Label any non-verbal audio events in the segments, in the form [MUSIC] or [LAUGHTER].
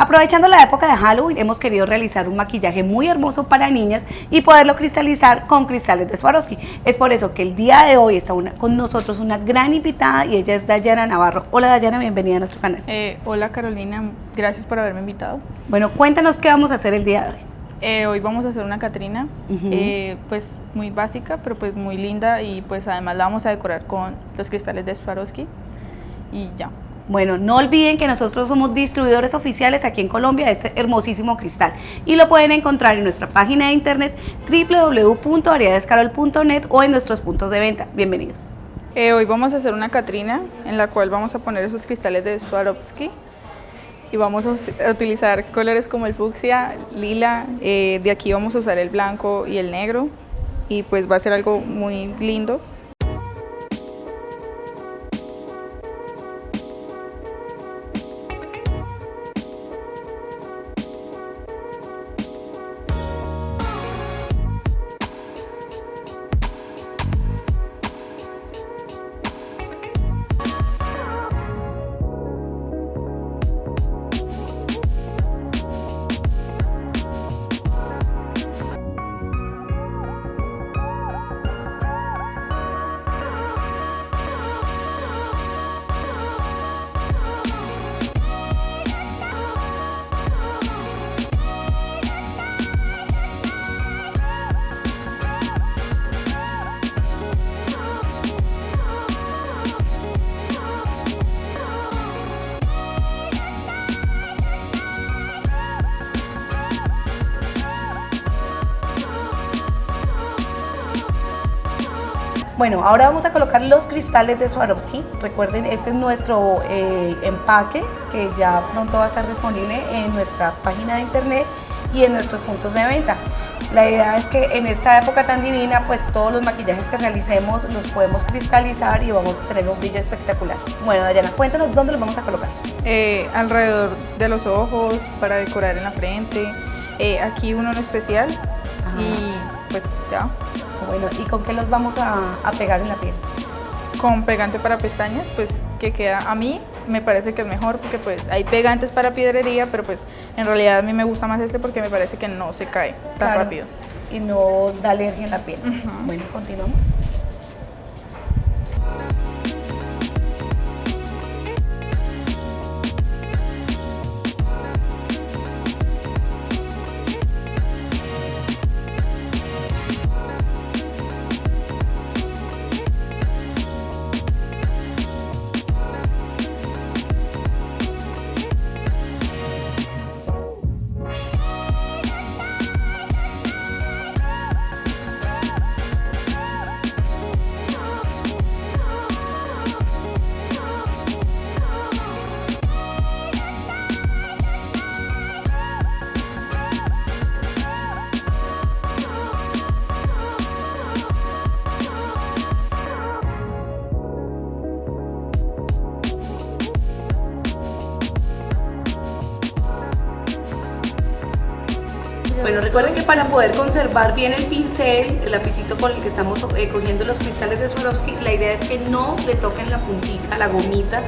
Aprovechando la época de Halloween, hemos querido realizar un maquillaje muy hermoso para niñas y poderlo cristalizar con cristales de Swarovski. Es por eso que el día de hoy está con nosotros una gran invitada y ella es Dayana Navarro. Hola Dayana, bienvenida a nuestro canal. Eh, hola Carolina, gracias por haberme invitado. Bueno, cuéntanos qué vamos a hacer el día de hoy. Eh, hoy vamos a hacer una Catrina, eh, pues muy básica, pero pues muy linda y pues además la vamos a decorar con los cristales de Swarovski y ya. Bueno, no olviden que nosotros somos distribuidores oficiales aquí en Colombia de este hermosísimo cristal y lo pueden encontrar en nuestra página de internet www.variedadescarol.net o en nuestros puntos de venta. Bienvenidos. Eh, hoy vamos a hacer una Catrina en la cual vamos a poner esos cristales de Swarovski y vamos a utilizar colores como el fucsia, lila, eh, de aquí vamos a usar el blanco y el negro y pues va a ser algo muy lindo. Bueno, ahora vamos a colocar los cristales de Swarovski. Recuerden, este es nuestro eh, empaque que ya pronto va a estar disponible en nuestra página de internet y en nuestros puntos de venta. La idea es que en esta época tan divina, pues todos los maquillajes que realicemos los podemos cristalizar y vamos a tener un brillo espectacular. Bueno, Dayana, cuéntanos dónde los vamos a colocar. Eh, alrededor de los ojos, para decorar en la frente, eh, aquí uno en especial y pues ya. Bueno, ¿y con qué los vamos a, pegar en la piel? Con pegante para pestañas, pues que queda, a mí me parece que es mejor porque pues hay pegantes para piedrería, pero pues en realidad a mí me gusta más este porque me parece que no se cae tan rápido. Y no da alergia en la piel. Bueno, continuamos. Bueno, recuerden que para poder conservar bien el pincel, el lapicito con el que estamos eh, cogiendo los cristales de Swarovski, la idea es que no le toquen la puntita, la gomita,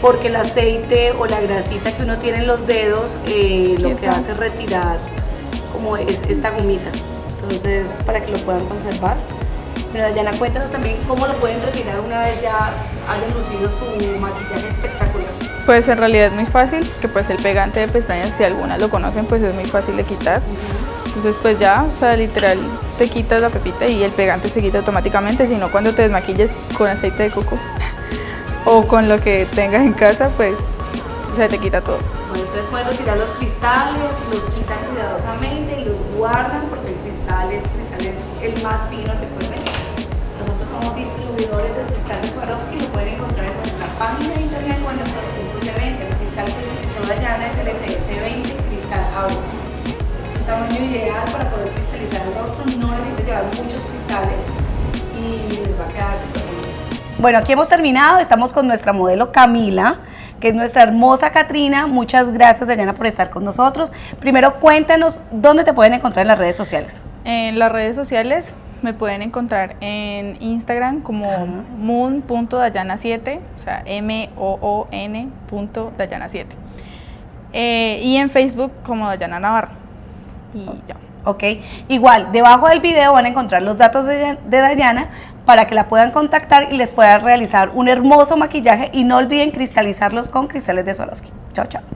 porque el aceite o la grasita que uno tiene en los dedos eh, lo que hace es retirar como es esta gomita. Entonces, para que lo puedan conservar. Pero Dayana, cuéntanos también cómo lo pueden retirar una vez ya hayan lucido su maquillaje espectacular. Pues en realidad es muy fácil, que pues el pegante de pestañas, si algunas lo conocen, pues es muy fácil de quitar. Entonces pues ya, o sea, literal te quitas la pepita y el pegante se quita automáticamente, sino cuando te desmaquilles con aceite de coco [LAUGHS] o con lo que tengas en casa, pues se te quita todo. Bueno, entonces pueden retirar los cristales, los quitan cuidadosamente los guardan porque el cristal es, cristal es el más fino, recuerden. Nosotros somos distribuidores de cristales Swarovski, lo pueden encontrar en nuestra página es el SS20 Cristal Aura. Es un tamaño ideal para poder cristalizar el rostro, no necesita llevar muchos cristales y les va a quedar súper bonito. Bueno, aquí hemos terminado, estamos con nuestra modelo Camila que es nuestra hermosa Catrina. Muchas gracias, Dayana, por estar con nosotros. Primero, cuéntanos dónde te pueden encontrar en las redes sociales. En las redes sociales me pueden encontrar en Instagram como moon.dayana7, o sea, M-O-O-N.dayana7. Eh, y en Facebook como Dayana Navarro. Y ya. Ok, igual, debajo del video van a encontrar los datos de, de Dayana para que la puedan contactar y les pueda realizar un hermoso maquillaje y no olviden cristalizarlos con cristales de Swarovski. Chao, chao.